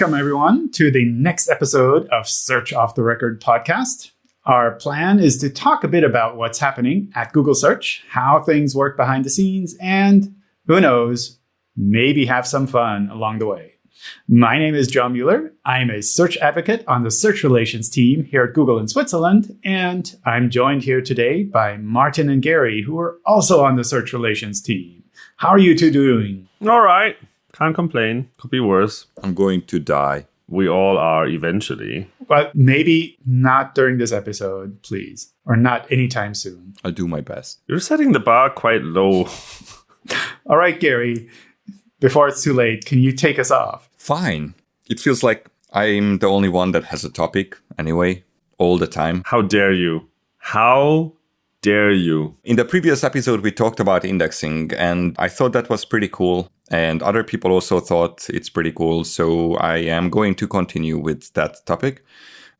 Welcome, everyone, to the next episode of Search Off the Record podcast. Our plan is to talk a bit about what's happening at Google Search, how things work behind the scenes, and who knows, maybe have some fun along the way. My name is John Mueller. I'm a search advocate on the search relations team here at Google in Switzerland, and I'm joined here today by Martin and Gary, who are also on the search relations team. How are you two doing? All right. Can't complain. Could be worse. I'm going to die. We all are eventually. But maybe not during this episode, please, or not anytime soon. I'll do my best. You're setting the bar quite low. All right, Gary, before it's too late, can you take us off? Fine. It feels like I'm the only one that has a topic anyway, all the time. How dare you? How dare you? In the previous episode, we talked about indexing, and I thought that was pretty cool. And other people also thought it's pretty cool. So I am going to continue with that topic.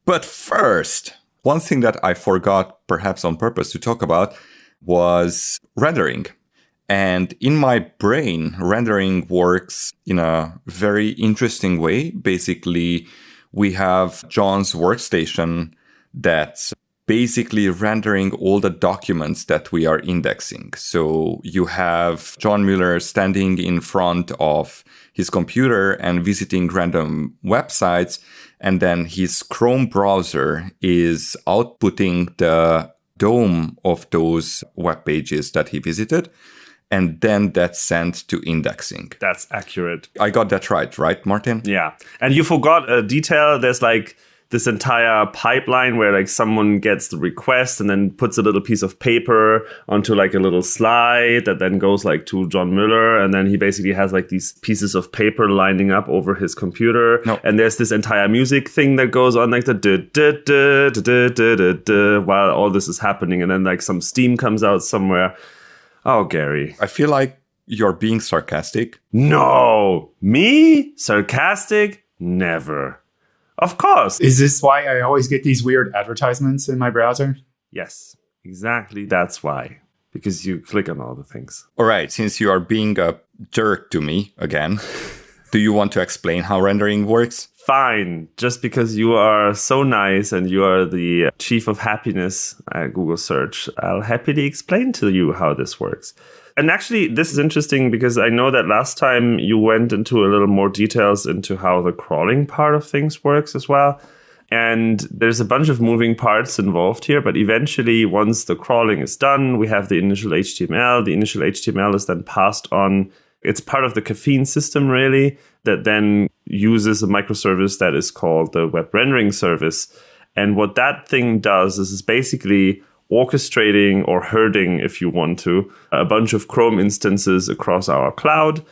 But first, one thing that I forgot, perhaps on purpose, to talk about was rendering. And in my brain, rendering works in a very interesting way. Basically, we have John's workstation that's basically rendering all the documents that we are indexing. So you have John Mueller standing in front of his computer and visiting random websites. And then his Chrome browser is outputting the DOM of those web pages that he visited. And then that's sent to indexing. That's accurate. I got that right, right, Martin? Yeah. And you forgot a detail. There's like, this entire pipeline where like someone gets the request and then puts a little piece of paper onto like a little slide that then goes like to John Mueller and then he basically has like these pieces of paper lining up over his computer no. and there's this entire music thing that goes on like the while all this is happening and then like some steam comes out somewhere. Oh, Gary. I feel like you're being sarcastic. No, me? Sarcastic? Never. Of course. Is this why I always get these weird advertisements in my browser? Yes, exactly. That's why. Because you click on all the things. All right, since you are being a jerk to me again, do you want to explain how rendering works? Fine. Just because you are so nice and you are the chief of happiness at Google Search, I'll happily explain to you how this works. And actually, this is interesting because I know that last time you went into a little more details into how the crawling part of things works as well. And there's a bunch of moving parts involved here, but eventually, once the crawling is done, we have the initial HTML. The initial HTML is then passed on. It's part of the caffeine system, really, that then uses a microservice that is called the web rendering service. And what that thing does is, is basically orchestrating or herding, if you want to, a bunch of Chrome instances across our cloud.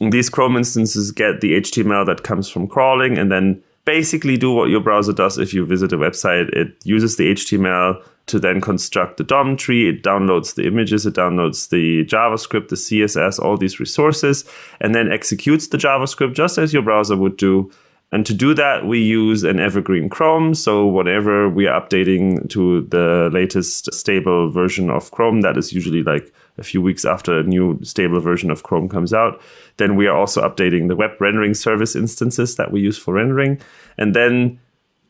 And these Chrome instances get the HTML that comes from crawling and then basically do what your browser does if you visit a website. It uses the HTML to then construct the DOM tree. It downloads the images, it downloads the JavaScript, the CSS, all these resources, and then executes the JavaScript just as your browser would do. And to do that, we use an evergreen Chrome. So whatever we are updating to the latest stable version of Chrome, that is usually like a few weeks after a new stable version of Chrome comes out, then we are also updating the web rendering service instances that we use for rendering. And then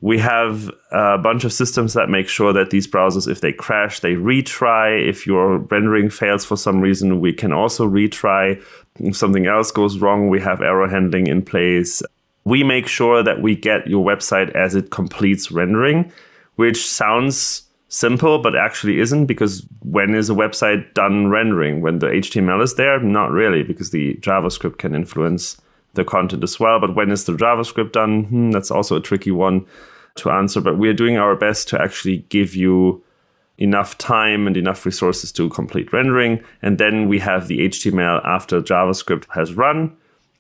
we have a bunch of systems that make sure that these browsers, if they crash, they retry. If your rendering fails for some reason, we can also retry. If something else goes wrong, we have error handling in place. We make sure that we get your website as it completes rendering, which sounds simple, but actually isn't because when is a website done rendering? When the HTML is there? Not really, because the JavaScript can influence the content as well. But when is the JavaScript done? Hmm, that's also a tricky one to answer. But we're doing our best to actually give you enough time and enough resources to complete rendering. And then we have the HTML after JavaScript has run.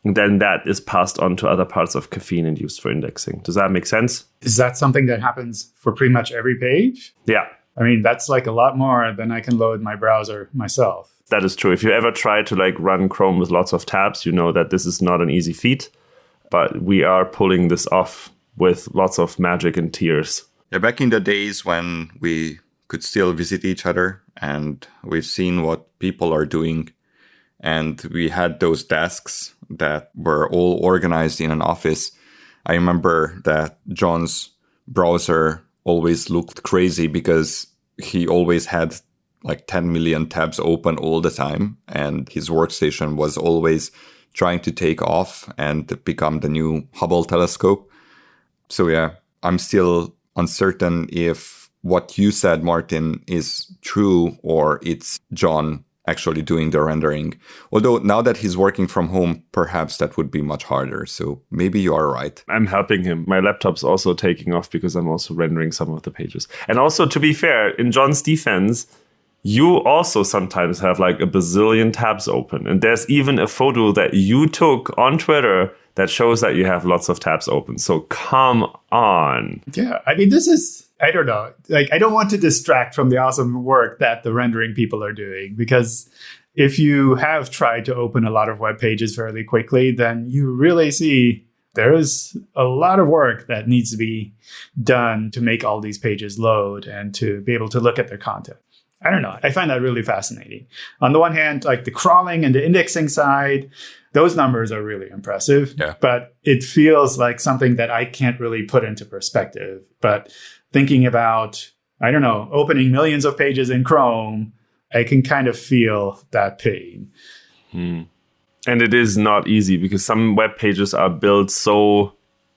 And then that is passed on to other parts of Caffeine and used for indexing. Does that make sense? Is that something that happens for pretty much every page? Yeah, I mean, that's like a lot more than I can load my browser myself. that is true. If you ever try to like run Chrome with lots of tabs, you know that this is not an easy feat. But we are pulling this off with lots of magic and tears. Yeah, back in the days when we could still visit each other and we've seen what people are doing, and we had those desks that were all organized in an office. I remember that John's browser always looked crazy because he always had like 10 million tabs open all the time and his workstation was always trying to take off and become the new Hubble telescope. So yeah, I'm still uncertain if what you said, Martin, is true or it's John actually doing the rendering. Although now that he's working from home, perhaps that would be much harder. So maybe you are right. I'm helping him. My laptop's also taking off because I'm also rendering some of the pages. And also, to be fair, in John's defense, you also sometimes have like a bazillion tabs open. And there's even a photo that you took on Twitter that shows that you have lots of tabs open. So come on. Yeah. I mean, this is, I don't know. Like, I don't want to distract from the awesome work that the rendering people are doing because if you have tried to open a lot of web pages fairly quickly, then you really see there is a lot of work that needs to be done to make all these pages load and to be able to look at their content. I don't know. I find that really fascinating. On the one hand, like the crawling and the indexing side, those numbers are really impressive. Yeah. But it feels like something that I can't really put into perspective. But thinking about, I don't know, opening millions of pages in Chrome, I can kind of feel that pain. Hmm. And it is not easy because some web pages are built so,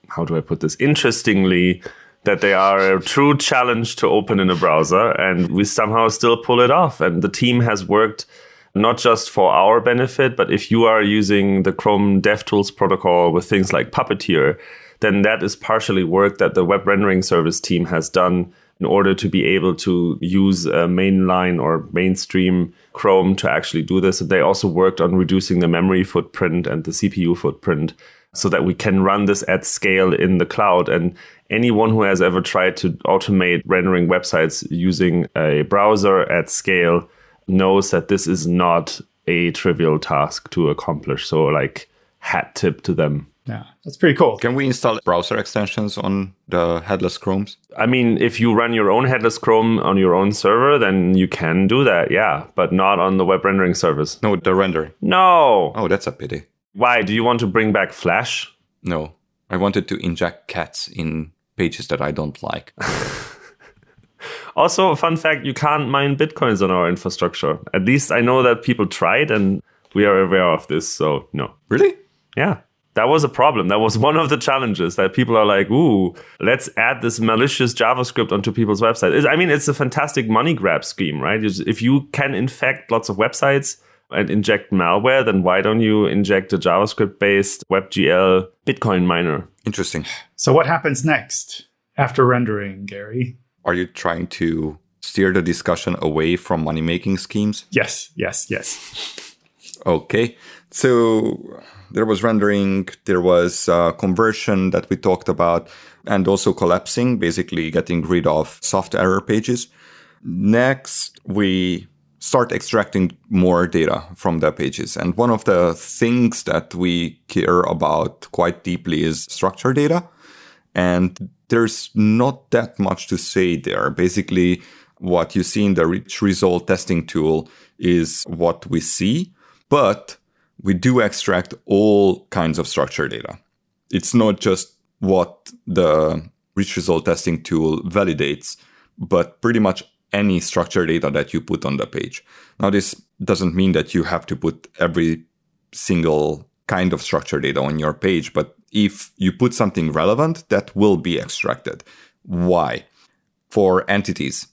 how do I put this, interestingly that they are a true challenge to open in a browser and we somehow still pull it off. And the team has worked not just for our benefit but if you are using the chrome devtools protocol with things like puppeteer then that is partially work that the web rendering service team has done in order to be able to use a mainline or mainstream chrome to actually do this. And they also worked on reducing the memory footprint and the cpu footprint so that we can run this at scale in the cloud. And anyone who has ever tried to automate rendering websites using a browser at scale knows that this is not a trivial task to accomplish. So, like, hat tip to them. Yeah, that's pretty cool. Can we install browser extensions on the headless Chromes? I mean, if you run your own headless Chrome on your own server, then you can do that, yeah, but not on the web rendering service. No, the render. No. Oh, that's a pity. Why? Do you want to bring back Flash? No, I wanted to inject cats in pages that I don't like. also, a fun fact you can't mine bitcoins on our infrastructure. At least I know that people tried and we are aware of this. So, no. Really? Yeah. That was a problem. That was one of the challenges that people are like, ooh, let's add this malicious JavaScript onto people's websites. I mean, it's a fantastic money grab scheme, right? If you can infect lots of websites, and inject malware, then why don't you inject a JavaScript based WebGL Bitcoin miner? Interesting. So, what happens next after rendering, Gary? Are you trying to steer the discussion away from money making schemes? Yes, yes, yes. Okay. So, there was rendering, there was uh, conversion that we talked about, and also collapsing, basically getting rid of soft error pages. Next, we start extracting more data from the pages. And one of the things that we care about quite deeply is structure data. And there's not that much to say there. Basically, what you see in the rich result testing tool is what we see, but we do extract all kinds of structure data. It's not just what the rich result testing tool validates, but pretty much any structure data that you put on the page. Now, this doesn't mean that you have to put every single kind of structure data on your page, but if you put something relevant, that will be extracted. Why? For entities,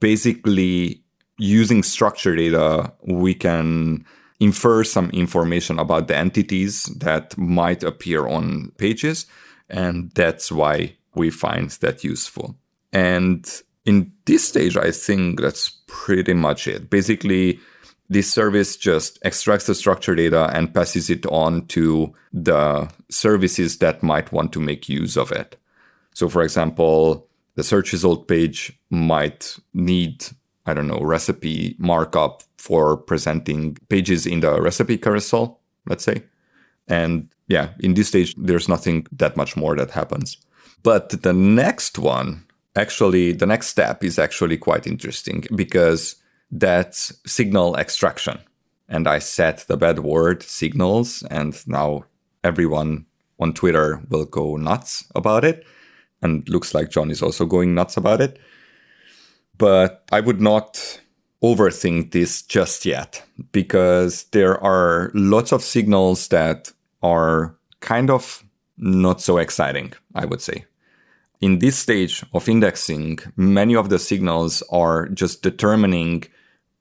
basically using structure data, we can infer some information about the entities that might appear on pages. And that's why we find that useful. And in this stage, I think that's pretty much it. Basically, this service just extracts the structure data and passes it on to the services that might want to make use of it. So, for example, the search result page might need, I don't know, recipe markup for presenting pages in the recipe carousel, let's say. And yeah, in this stage, there's nothing that much more that happens. But the next one actually the next step is actually quite interesting because that's signal extraction. And I set the bad word signals, and now everyone on Twitter will go nuts about it. And looks like John is also going nuts about it. But I would not overthink this just yet because there are lots of signals that are kind of not so exciting, I would say. In this stage of indexing, many of the signals are just determining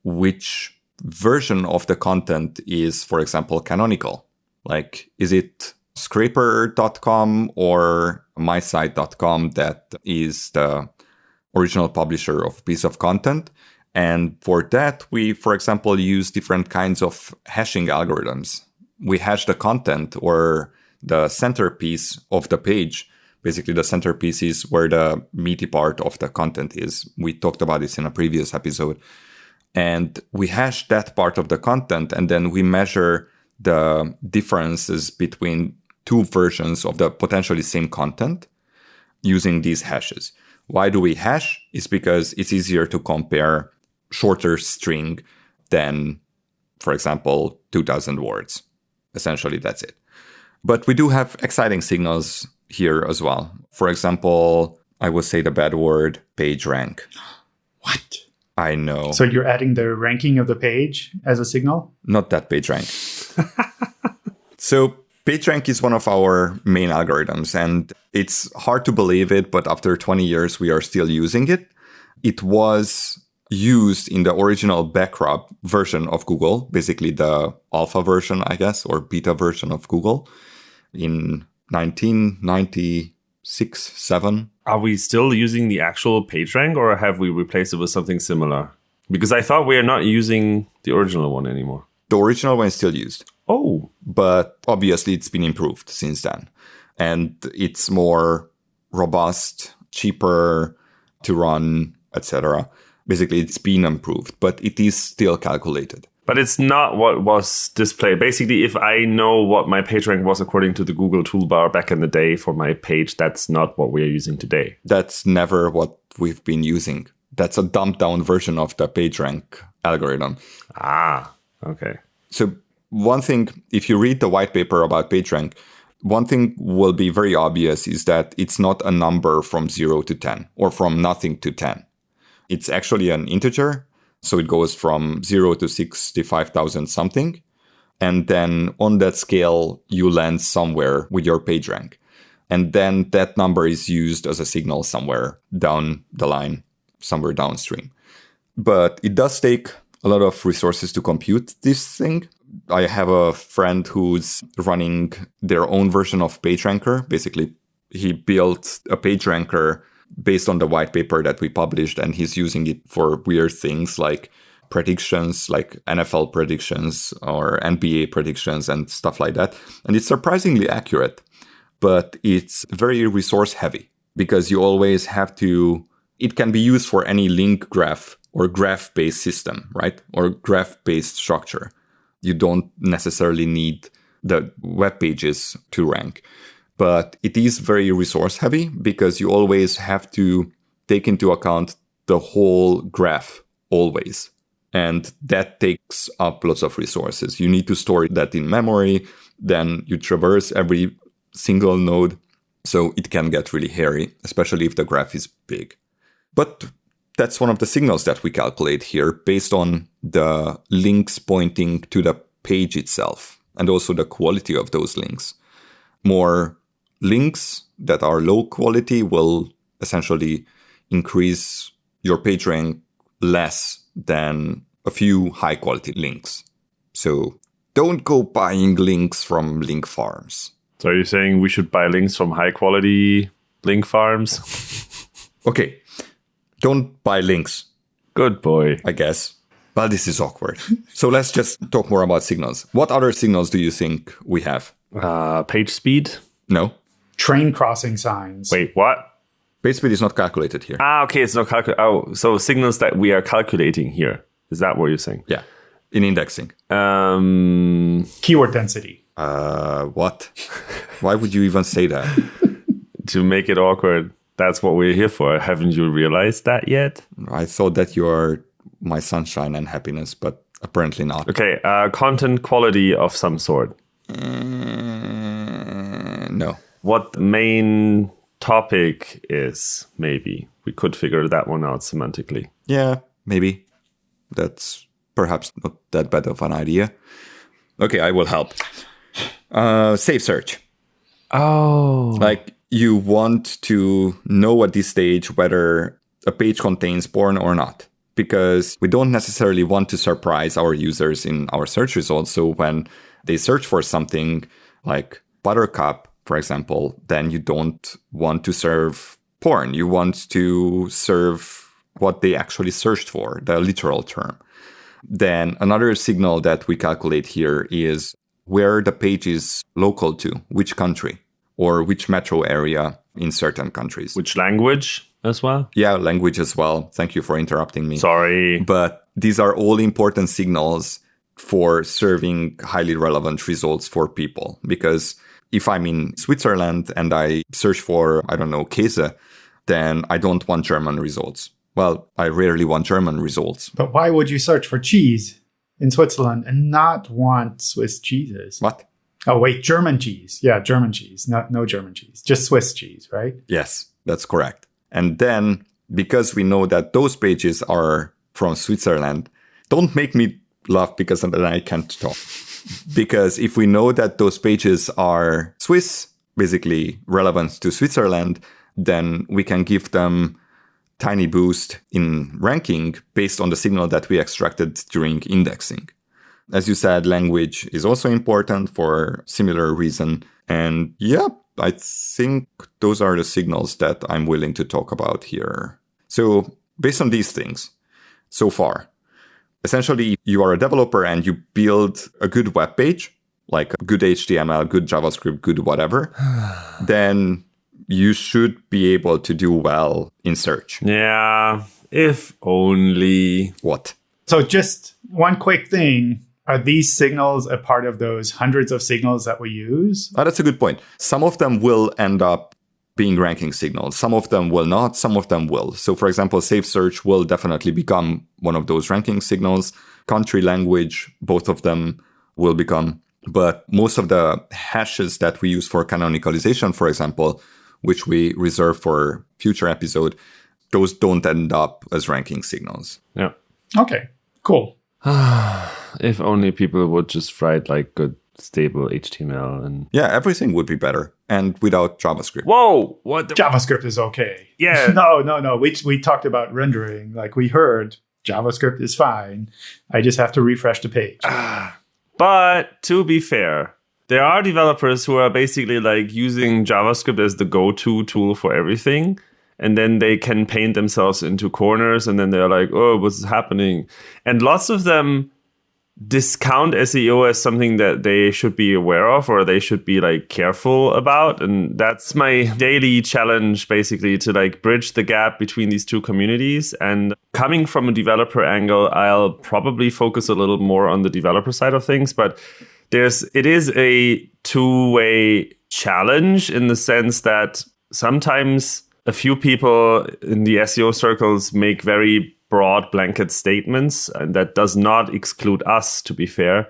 which version of the content is, for example, canonical. Like, is it scraper.com or mysite.com that is the original publisher of a piece of content? And for that, we, for example, use different kinds of hashing algorithms. We hash the content or the centerpiece of the page. Basically, the centerpiece is where the meaty part of the content is. We talked about this in a previous episode. And we hash that part of the content and then we measure the differences between two versions of the potentially same content using these hashes. Why do we hash? Is because it's easier to compare shorter string than, for example, 2000 words. Essentially, that's it. But we do have exciting signals here as well. For example, I would say the bad word page rank. What? I know. So you're adding the ranking of the page as a signal? Not that page rank. so PageRank is one of our main algorithms, and it's hard to believe it, but after 20 years, we are still using it. It was used in the original Backrub version of Google, basically the alpha version, I guess, or beta version of Google in 1996 7. Are we still using the actual PageRank or have we replaced it with something similar? Because I thought we are not using the original one anymore. The original one is still used. Oh. But obviously it's been improved since then. And it's more robust, cheaper to run, etc. Basically it's been improved, but it is still calculated. But it's not what was displayed. Basically, if I know what my page rank was according to the Google toolbar back in the day for my page, that's not what we are using today. That's never what we've been using. That's a dumbed down version of the page rank algorithm. Ah, okay. So one thing, if you read the white paper about PageRank, one thing will be very obvious is that it's not a number from 0 to 10 or from nothing to 10. It's actually an integer so it goes from zero to 65,000 something. And then on that scale, you land somewhere with your page rank. And then that number is used as a signal somewhere down the line, somewhere downstream. But it does take a lot of resources to compute this thing. I have a friend who's running their own version of PageRanker. Basically, he built a PageRanker based on the white paper that we published, and he's using it for weird things like predictions, like NFL predictions or NBA predictions and stuff like that. And it's surprisingly accurate, but it's very resource heavy because you always have to, it can be used for any link graph or graph based system, right? Or graph based structure. You don't necessarily need the web pages to rank but it is very resource heavy because you always have to take into account the whole graph always. And that takes up lots of resources. You need to store that in memory, then you traverse every single node. So it can get really hairy, especially if the graph is big. But that's one of the signals that we calculate here based on the links pointing to the page itself and also the quality of those links. More links that are low quality will essentially increase your page rank less than a few high quality links. So don't go buying links from link farms. So are you saying we should buy links from high quality link farms? okay. Don't buy links. Good boy. I guess. Well, this is awkward. so let's just talk more about signals. What other signals do you think we have? Uh, page speed? No train crossing signs. Wait, what? Page speed is not calculated here. Ah, okay, it's not calculated. Oh, so signals that we are calculating here. Is that what you're saying? Yeah, in indexing. Um, Keyword density. Uh, what? Why would you even say that? to make it awkward. That's what we're here for. Haven't you realized that yet? I thought that you are my sunshine and happiness, but apparently not. Okay, uh, content quality of some sort. Mm, no. What the main topic is, maybe. We could figure that one out semantically. Yeah, maybe. That's perhaps not that bad of an idea. Okay, I will help. Uh, safe search. Oh. Like you want to know at this stage whether a page contains porn or not. Because we don't necessarily want to surprise our users in our search results. So when they search for something like buttercup, for example, then you don't want to serve porn. You want to serve what they actually searched for, the literal term. Then another signal that we calculate here is where the page is local to, which country or which metro area in certain countries. Which language as well? Yeah, language as well. Thank you for interrupting me. Sorry. But these are all important signals for serving highly relevant results for people. Because if I'm in Switzerland and I search for, I don't know, Käse, then I don't want German results. Well, I rarely want German results. But why would you search for cheese in Switzerland and not want Swiss cheeses? What? Oh, wait, German cheese. Yeah, German cheese. No, no German cheese. Just Swiss cheese, right? Yes, that's correct. And then because we know that those pages are from Switzerland, don't make me laugh because then I can't talk. Because if we know that those pages are Swiss, basically relevant to Switzerland, then we can give them tiny boost in ranking based on the signal that we extracted during indexing. As you said, language is also important for similar reason. And yeah, I think those are the signals that I'm willing to talk about here. So based on these things, so far, essentially you are a developer and you build a good web page, like good HTML, good JavaScript, good whatever, then you should be able to do well in search. Yeah, if only. What? So just one quick thing. Are these signals a part of those hundreds of signals that we use? Oh, that's a good point. Some of them will end up being ranking signals. Some of them will not. Some of them will. So, for example, safe search will definitely become one of those ranking signals. Country language, both of them will become. But most of the hashes that we use for canonicalization, for example, which we reserve for future episode, those don't end up as ranking signals. Yeah. Okay, cool. if only people would just write like good stable HTML and Yeah, everything would be better and without JavaScript. Whoa, what the JavaScript is okay. Yeah. No, no, no. We we talked about rendering. Like we heard, JavaScript is fine. I just have to refresh the page. Ah, but to be fair, there are developers who are basically like using JavaScript as the go-to tool for everything. And then they can paint themselves into corners and then they're like, oh, what's happening? And lots of them discount SEO as something that they should be aware of or they should be like careful about. And that's my daily challenge basically to like bridge the gap between these two communities. And coming from a developer angle, I'll probably focus a little more on the developer side of things, but there's it is a two-way challenge in the sense that sometimes a few people in the SEO circles make very broad blanket statements, and that does not exclude us, to be fair.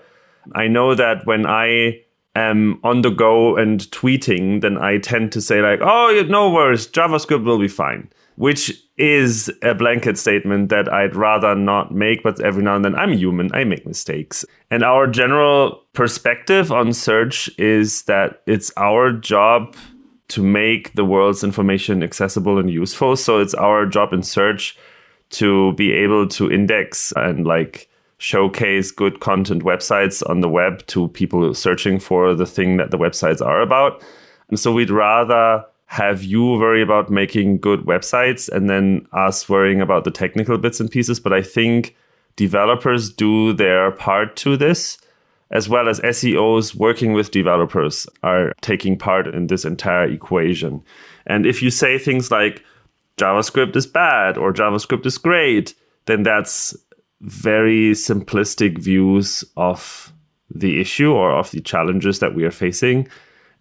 I know that when I am on the go and tweeting, then I tend to say, like, oh, no worries, JavaScript will be fine, which is a blanket statement that I'd rather not make, but every now and then I'm human, I make mistakes. And our general perspective on search is that it's our job to make the world's information accessible and useful. So it's our job in search to be able to index and like showcase good content websites on the web to people searching for the thing that the websites are about. And so we'd rather have you worry about making good websites and then us worrying about the technical bits and pieces. But I think developers do their part to this as well as SEOs working with developers are taking part in this entire equation. And if you say things like JavaScript is bad or JavaScript is great, then that's very simplistic views of the issue or of the challenges that we are facing.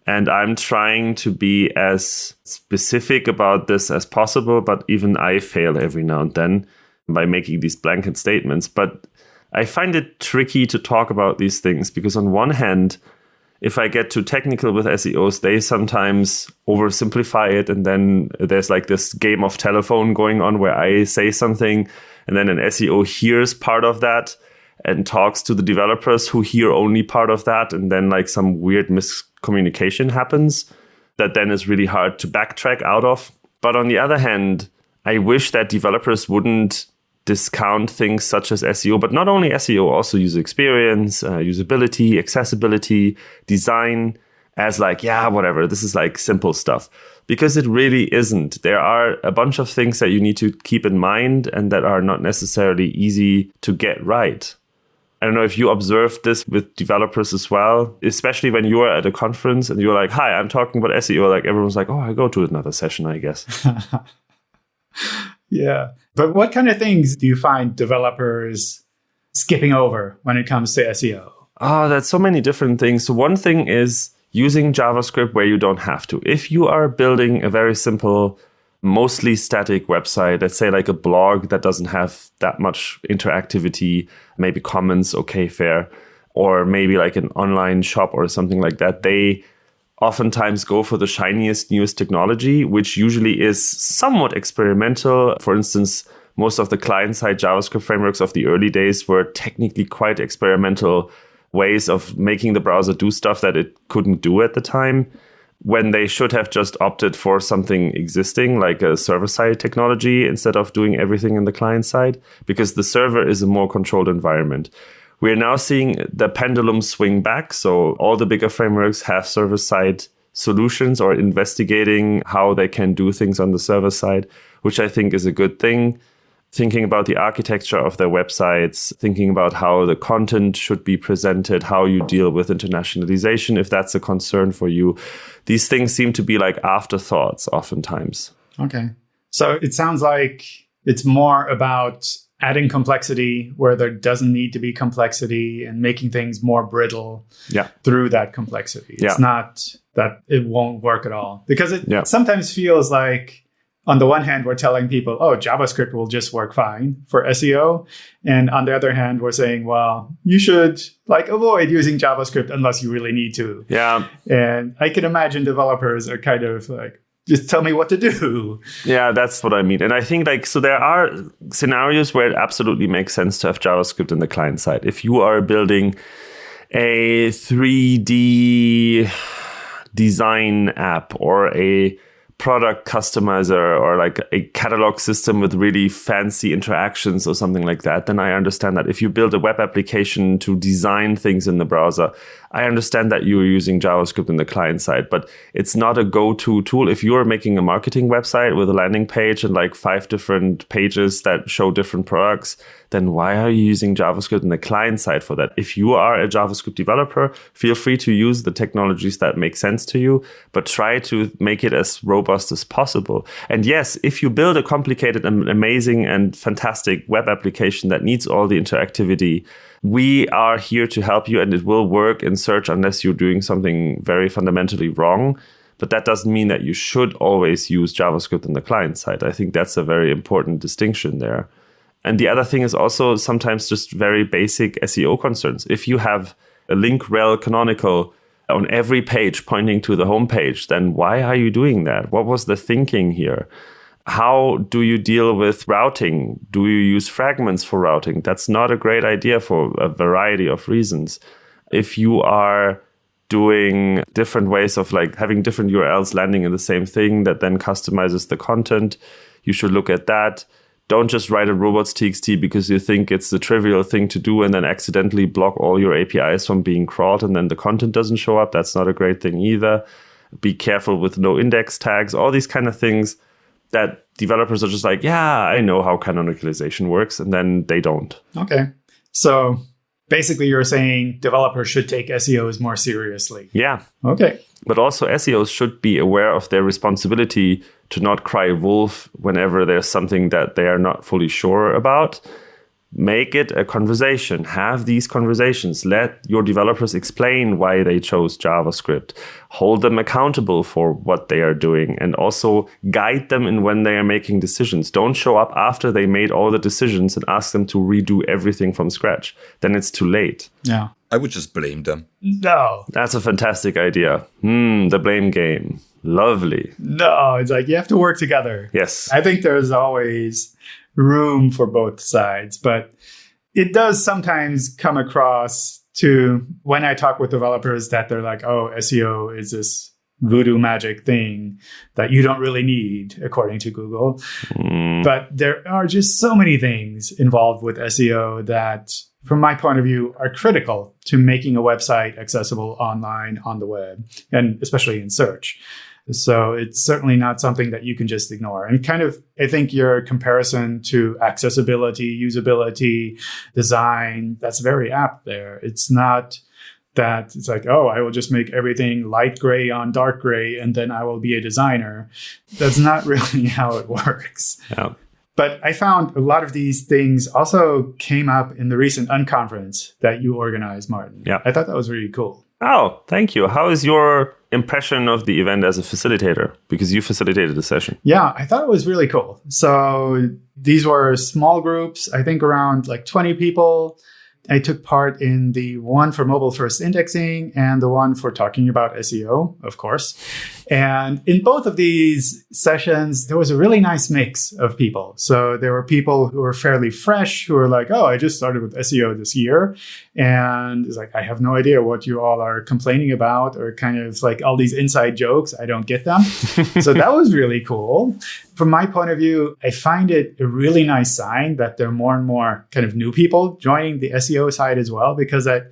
And I'm trying to be as specific about this as possible, but even I fail every now and then by making these blanket statements. But I find it tricky to talk about these things because, on one hand, if I get too technical with SEOs, they sometimes oversimplify it. And then there's like this game of telephone going on where I say something and then an SEO hears part of that and talks to the developers who hear only part of that. And then like some weird miscommunication happens that then is really hard to backtrack out of. But on the other hand, I wish that developers wouldn't discount things such as SEO, but not only SEO, also user experience, uh, usability, accessibility, design as like, yeah, whatever. This is like simple stuff because it really isn't. There are a bunch of things that you need to keep in mind and that are not necessarily easy to get right. I don't know if you observed this with developers as well, especially when you are at a conference and you're like, hi, I'm talking about SEO. Like everyone's like, oh, I go to another session, I guess. Yeah. But what kind of things do you find developers skipping over when it comes to SEO? Ah, oh, that's so many different things. So one thing is using JavaScript where you don't have to. If you are building a very simple, mostly static website, let's say like a blog that doesn't have that much interactivity, maybe comments, okay, fair, or maybe like an online shop or something like that, they oftentimes go for the shiniest, newest technology, which usually is somewhat experimental. For instance, most of the client side JavaScript frameworks of the early days were technically quite experimental ways of making the browser do stuff that it couldn't do at the time when they should have just opted for something existing like a server side technology instead of doing everything in the client side because the server is a more controlled environment. We're now seeing the pendulum swing back. So all the bigger frameworks have server side solutions or investigating how they can do things on the server side, which I think is a good thing. Thinking about the architecture of their websites, thinking about how the content should be presented, how you deal with internationalization, if that's a concern for you. These things seem to be like afterthoughts oftentimes. Okay. So it sounds like it's more about adding complexity where there doesn't need to be complexity and making things more brittle yeah. through that complexity. It's yeah. not that it won't work at all because it yeah. sometimes feels like on the one hand we're telling people oh javascript will just work fine for seo and on the other hand we're saying well you should like avoid using javascript unless you really need to yeah and i can imagine developers are kind of like just tell me what to do. Yeah, that's what I mean. And I think like so there are scenarios where it absolutely makes sense to have JavaScript in the client side. If you are building a 3D design app or a product customizer or like a catalog system with really fancy interactions or something like that, then I understand that. If you build a web application to design things in the browser, I understand that you are using JavaScript in the client side, but it's not a go-to tool. If you are making a marketing website with a landing page and like five different pages that show different products, then why are you using JavaScript in the client side for that? If you are a JavaScript developer, feel free to use the technologies that make sense to you, but try to make it as robust as possible. And yes, if you build a complicated and amazing and fantastic web application that needs all the interactivity, we are here to help you and it will work in search unless you're doing something very fundamentally wrong. But that doesn't mean that you should always use JavaScript on the client side. I think that's a very important distinction there. And the other thing is also sometimes just very basic SEO concerns. If you have a link rel canonical on every page pointing to the homepage, then why are you doing that? What was the thinking here? How do you deal with routing? Do you use fragments for routing? That's not a great idea for a variety of reasons. If you are doing different ways of like having different URLs landing in the same thing that then customizes the content, you should look at that. Don't just write a robots.txt because you think it's the trivial thing to do and then accidentally block all your APIs from being crawled and then the content doesn't show up. That's not a great thing either. Be careful with no index tags, all these kind of things that developers are just like, yeah, I know how canonicalization works, and then they don't. Okay. So basically, you're saying developers should take SEOs more seriously. Yeah. Okay. But also, SEOs should be aware of their responsibility to not cry wolf whenever there's something that they are not fully sure about make it a conversation. Have these conversations. Let your developers explain why they chose javascript. Hold them accountable for what they are doing and also guide them in when they are making decisions. Don't show up after they made all the decisions and ask them to redo everything from scratch. Then it's too late. Yeah. I would just blame them. No, That's a fantastic idea. Hmm, the blame game. Lovely. no. It's like you have to work together. Yes. I think there's always room for both sides, but it does sometimes come across to when I talk with developers that they're like, oh, SEO is this voodoo magic thing that you don't really need, according to Google. Mm, But there are just so many things involved with SEO that, from my point of view, are critical to making a website accessible online on the web, and especially in search. So it's certainly not something that you can just ignore. And kind of, I think your comparison to accessibility, usability, design, that's very apt there. It's not that it's like, oh, I will just make everything light gray on dark gray and then I will be a designer. That's not really how it works. yeah. But I found a lot of these things also came up in the recent unconference that you organized, Martin. Yeah. I thought that was really cool. Oh, thank you. How is your impression of the event as a facilitator? Because you facilitated the session. Yeah, I thought it was really cool. So these were small groups, I think around like 20 people. I took part in the one for mobile first indexing and the one for talking about SEO, of course. And in both of these sessions, there was a really nice mix of people. So there were people who were fairly fresh, who were like, oh, I just started with SEO this year. And it's like, I have no idea what you all are complaining about, or kind of like all these inside jokes. I don't get them. so that was really cool. From my point of view, I find it a really nice sign that there are more and more kind of new people joining the SEO side as well, because that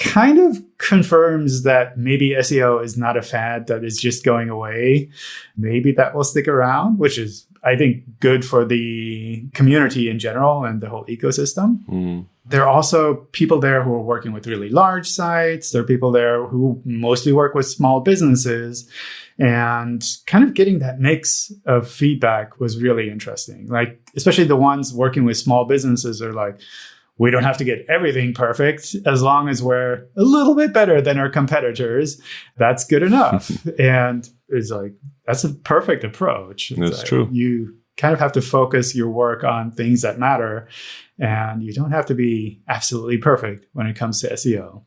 kind of confirms that maybe SEO is not a fad that is just going away. Maybe that will stick around, which is, I think, good for the community in general and the whole ecosystem. Mm. There are also people there who are working with really large sites. There are people there who mostly work with small businesses. And kind of getting that mix of feedback was really interesting. Like, especially the ones working with small businesses are like, we don't have to get everything perfect as long as we're a little bit better than our competitors. That's good enough. and it's like, that's a perfect approach. It's That's like, true. You kind of have to focus your work on things that matter. And you don't have to be absolutely perfect when it comes to SEO.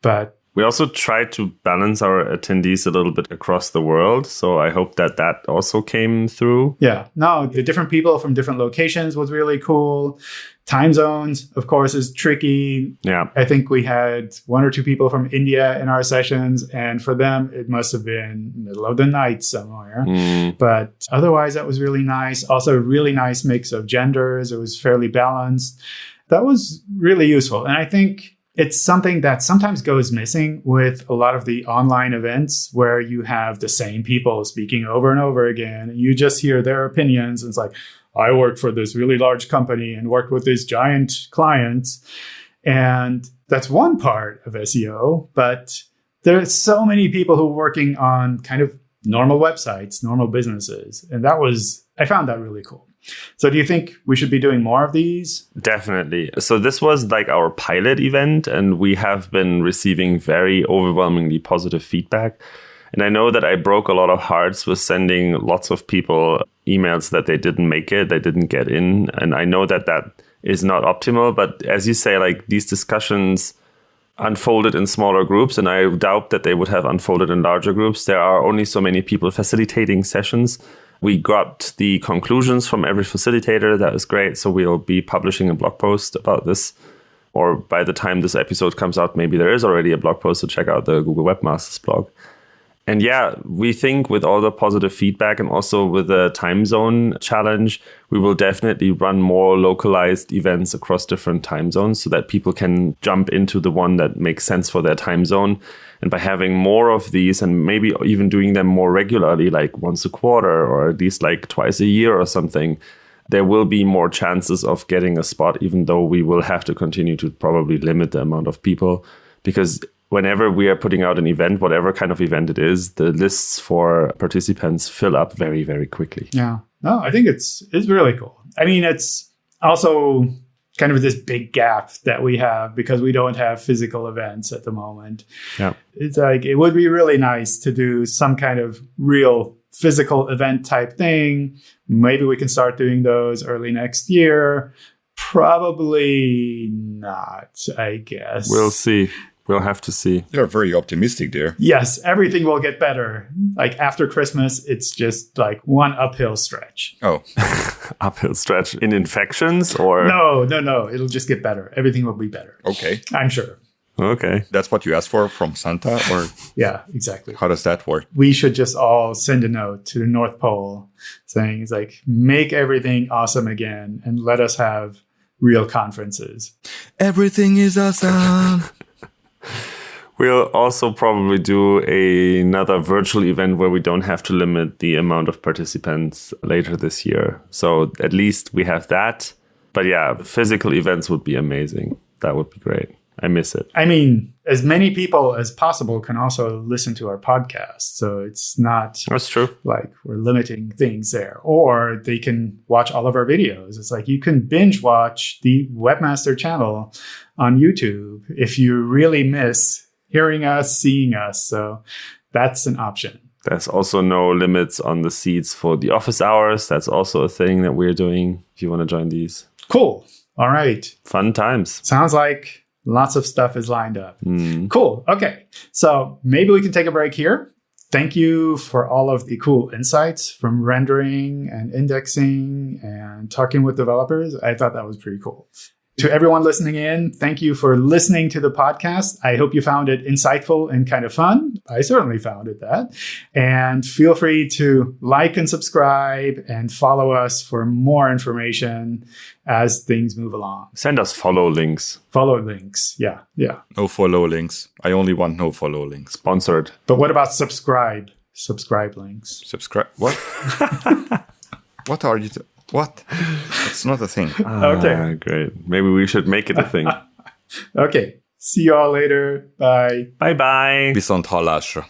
But We also try to balance our attendees a little bit across the world. So I hope that that also came through. yeah, no, the different people from different locations was really cool. Time zones, of course, is tricky. Yeah. I think we had one or two people from India in our sessions, and for them, it must have been middle of the night somewhere. Mm, But otherwise, that was really nice. Also, a really nice mix of genders. It was fairly balanced. That was really useful. And I think it's something that sometimes goes missing with a lot of the online events where you have the same people speaking over and over again. And you just hear their opinions. And it's like, I work for this really large company and worked with these giant clients. And that's one part of SEO, but there's so many people who are working on kind of normal websites, normal businesses. And that was, I found that really cool. So do you think we should be doing more of these? definitely. So this was like our pilot event, and we have been receiving very overwhelmingly positive feedback. And I know that I broke a lot of hearts with sending lots of people emails that they didn't make it, they didn't get in. And I know that that is not optimal. But as you say, like these discussions unfolded in smaller groups, and I doubt that they would have unfolded in larger groups. There are only so many people facilitating sessions. We got the conclusions from every facilitator. That is great. So we'll be publishing a blog post about this. Or by the time this episode comes out, maybe there is already a blog post. So check out the Google Webmasters blog. And yeah, we think with all the positive feedback and also with the time zone challenge, we will definitely run more localized events across different time zones so that people can jump into the one that makes sense for their time zone. And by having more of these and maybe even doing them more regularly, like once a quarter or at least like twice a year or something, there will be more chances of getting a spot, even though we will have to continue to probably limit the amount of people because whenever we are putting out an event, whatever kind of event it is, the lists for participants fill up very, very quickly. Yeah. No, I think it's it's really cool. I mean, it's also kind of this big gap that we have because we don't have physical events at the moment. Yeah. It's like it would be really nice to do some kind of real physical event type thing. Maybe we can start doing those early next year. Probably not, I guess. We'll see. We'll have to see. You're very optimistic there. Yes, everything will get better. Like after Christmas, it's just like one uphill stretch. Oh, Uphill stretch in infections or No, no, no. It'll just get better. Everything will be better. okay. I'm sure. Okay. That's what you asked for from Santa, or Yeah, exactly. how does that work? We should just all send a note to the North Pole saying, it's like, make everything awesome again and let us have real conferences. Everything is awesome. We'll also probably do a, another virtual event where we don't have to limit the amount of participants later this year. So at least we have that. But yeah, physical events would be amazing. That would be great. I miss it. I mean, as many people as possible can also listen to our podcast. So it's not That's true. like we're limiting things there. Or they can watch all of our videos. It's like you can binge watch the Webmaster channel on YouTube if you really miss hearing us, seeing us. So that's an option. There's also no limits on the seats for the office hours. That's also a thing that we're doing if you want to join these. Cool. All right. Fun times. Sounds like lots of stuff is lined up. Mm. Cool. Okay. So maybe we can take a break here. Thank you for all of the cool insights from rendering and indexing and talking with developers. I thought that was pretty cool. To everyone listening in, thank you for listening to the podcast. I hope you found it insightful and kind of fun. I certainly found it that. And feel free to like and subscribe and follow us for more information as things move along. Send us follow links. Follow links. Yeah. Yeah. No follow links. I only want no follow links. Sponsored. But what about subscribe? Subscribe links. Subscribe. What? what are you? T- what? It's not a thing. Okay. Ah, great. Maybe we should make it a thing. Okay. See you all later. Bye. bye bye. Viszont hallásra.